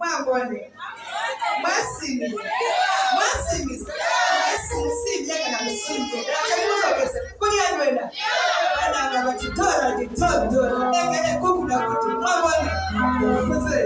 má bọ̀lẹ̀ má sì mí má sì mí má sì mí sí ìyá kan àmì sí ìyá chaguzo pesa kunyanyela ananga batithola ndithonthola ekele kukulakudi mabone sase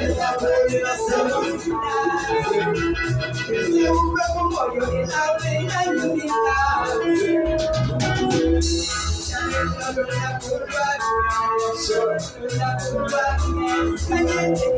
Esta terminación Este hombre como yo y la reina infinita Ya la curva, la curva, la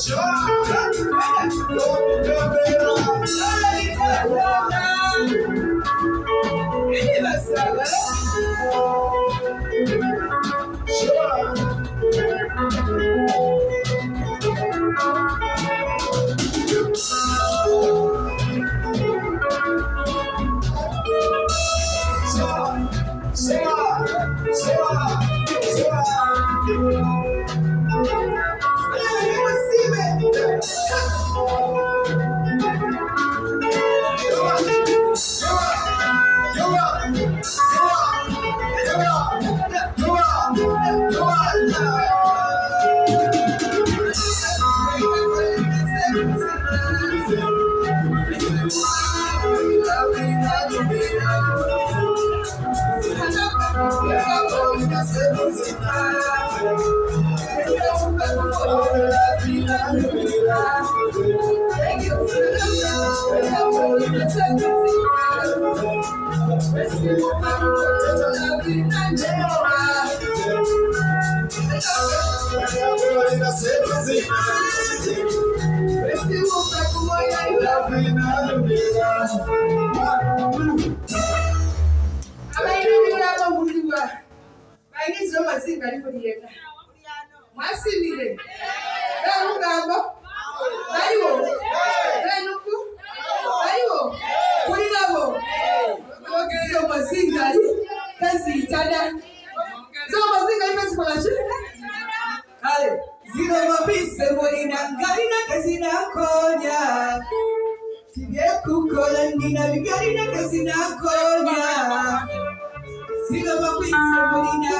Sing on, sing on, vida ser visitável. Então, pelo poder da vida miserável, tem que oferecer pela vida ser visitável. Preciso da poder da vida miserável. Então, pelo poder da ser visitável. Preciso da glória da vida miserável. ayizo amazzi nga liko lyena mwasimire beemugambo baliwo beenuku baliwo kulirabo ogize omuzingali teziyitana zomuzingali tezikolaki kale ziromabise mulina galina tezinakonya tibyekukola ndina bigalina tezinakonya ziromabise mulina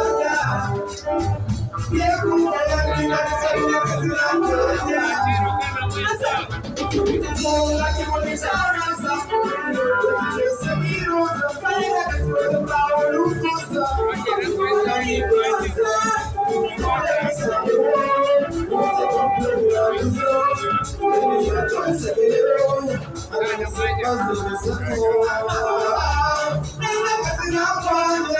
la que bolijana sa Che se mi rosa é que tudo pa o lucosa La mi rosa Olha essa Você comprou o sol Ele já trouxe aquele rolo A minha sangue azul dessa que Nem na casa não pode